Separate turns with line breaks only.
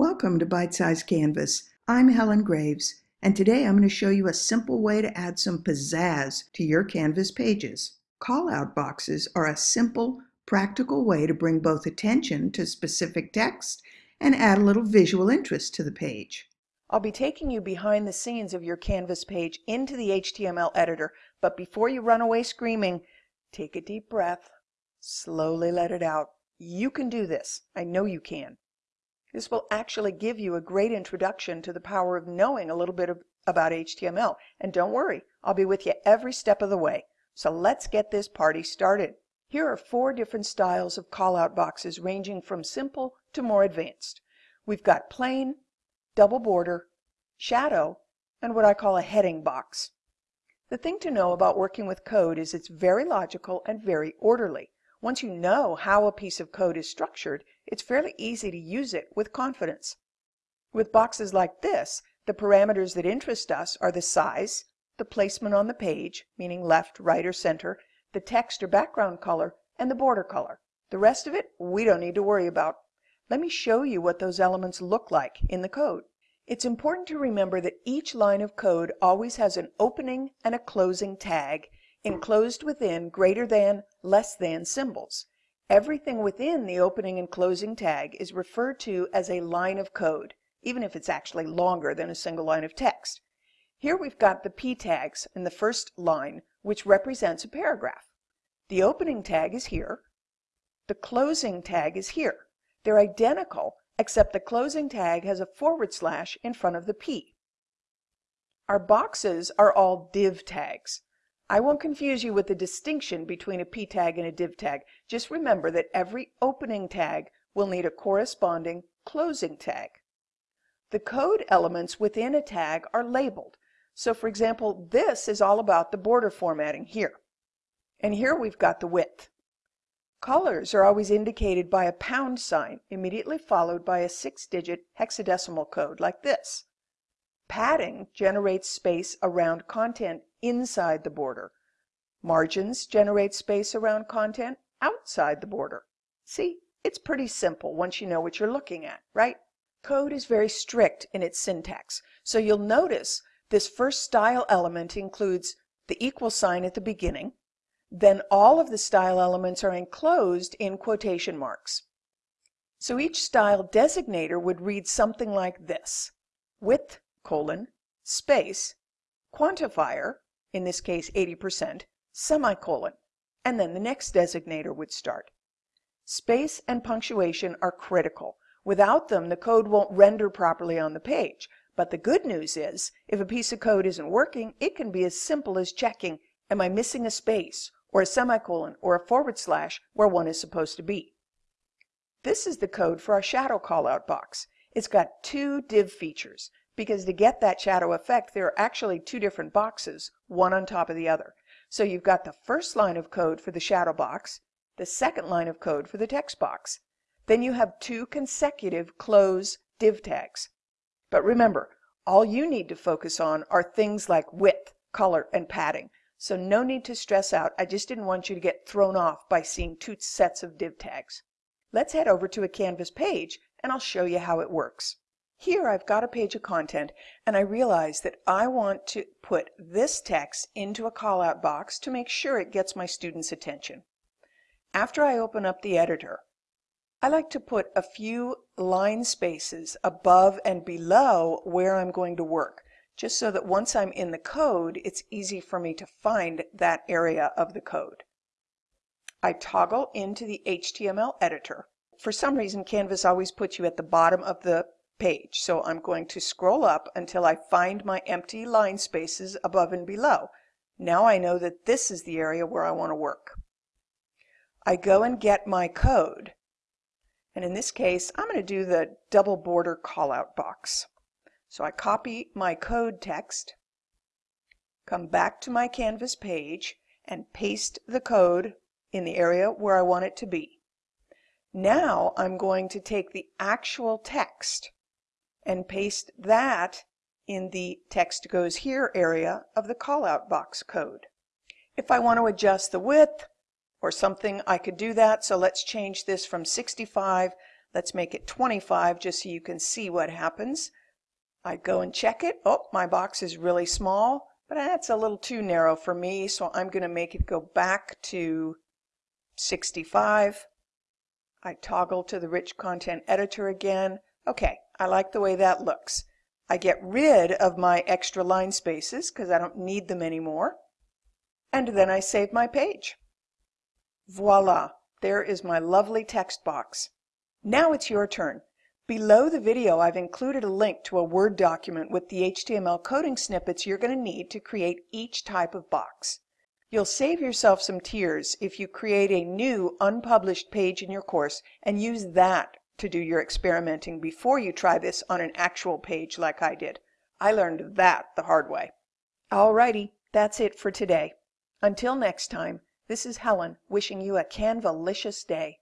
Welcome to Bite Size Canvas. I'm Helen Graves, and today I'm going to show you a simple way to add some pizzazz to your Canvas pages. Callout boxes are a simple, practical way to bring both attention to specific text and add a little visual interest to the page.
I'll be taking you behind the scenes of your Canvas page into the HTML editor, but before you run away screaming, take a deep breath, slowly let it out. You can do this. I know you can. This will actually give you a great introduction to the power of knowing a little bit of, about HTML. And don't worry, I'll be with you every step of the way. So let's get this party started. Here are four different styles of callout boxes ranging from simple to more advanced. We've got plain, double border, shadow, and what I call a heading box. The thing to know about working with code is it's very logical and very orderly. Once you know how a piece of code is structured, it's fairly easy to use it with confidence. With boxes like this, the parameters that interest us are the size, the placement on the page, meaning left, right, or center, the text or background color, and the border color. The rest of it we don't need to worry about. Let me show you what those elements look like in the code. It's important to remember that each line of code always has an opening and a closing tag enclosed within greater than, less than symbols. Everything within the opening and closing tag is referred to as a line of code, even if it's actually longer than a single line of text. Here we've got the p tags in the first line, which represents a paragraph. The opening tag is here. The closing tag is here. They're identical, except the closing tag has a forward slash in front of the p. Our boxes are all div tags. I won't confuse you with the distinction between a p tag and a div tag. Just remember that every opening tag will need a corresponding closing tag. The code elements within a tag are labeled. So for example, this is all about the border formatting here. And here we've got the width. Colors are always indicated by a pound sign immediately followed by a six-digit hexadecimal code like this. Padding generates space around content inside the border. Margins generate space around content outside the border. See, it's pretty simple once you know what you're looking at, right? Code is very strict in its syntax, so you'll notice this first style element includes the equal sign at the beginning, then all of the style elements are enclosed in quotation marks. So each style designator would read something like this. Width colon, space, quantifier, in this case 80%, semicolon, and then the next designator would start. Space and punctuation are critical. Without them, the code won't render properly on the page. But the good news is, if a piece of code isn't working, it can be as simple as checking, am I missing a space, or a semicolon, or a forward slash where one is supposed to be. This is the code for our shadow callout box. It's got two div features because to get that shadow effect, there are actually two different boxes, one on top of the other. So you've got the first line of code for the shadow box, the second line of code for the text box. Then you have two consecutive close div tags. But remember, all you need to focus on are things like width, color, and padding. So no need to stress out. I just didn't want you to get thrown off by seeing two sets of div tags. Let's head over to a Canvas page and I'll show you how it works. Here I've got a page of content and I realize that I want to put this text into a callout box to make sure it gets my students' attention. After I open up the editor, I like to put a few line spaces above and below where I'm going to work, just so that once I'm in the code, it's easy for me to find that area of the code. I toggle into the HTML editor. For some reason, Canvas always puts you at the bottom of the page. So I'm going to scroll up until I find my empty line spaces above and below. Now I know that this is the area where I want to work. I go and get my code. And in this case, I'm going to do the double border callout box. So I copy my code text, come back to my Canvas page, and paste the code in the area where I want it to be. Now I'm going to take the actual text and paste that in the text goes here area of the callout box code. If I want to adjust the width or something, I could do that. So let's change this from 65 Let's make it 25 just so you can see what happens. I go and check it. Oh, my box is really small, but that's a little too narrow for me, so I'm going to make it go back to 65. I toggle to the rich content editor again. Okay, I like the way that looks. I get rid of my extra line spaces because I don't need them anymore. And then I save my page. Voila, there is my lovely text box. Now it's your turn. Below the video, I've included a link to a Word document with the HTML coding snippets you're going to need to create each type of box. You'll save yourself some tears if you create a new unpublished page in your course and use that to do your experimenting before you try this on an actual page like I did. I learned that the hard way. Alrighty, that's it for today. Until next time, this is Helen wishing you a Canvalicious day.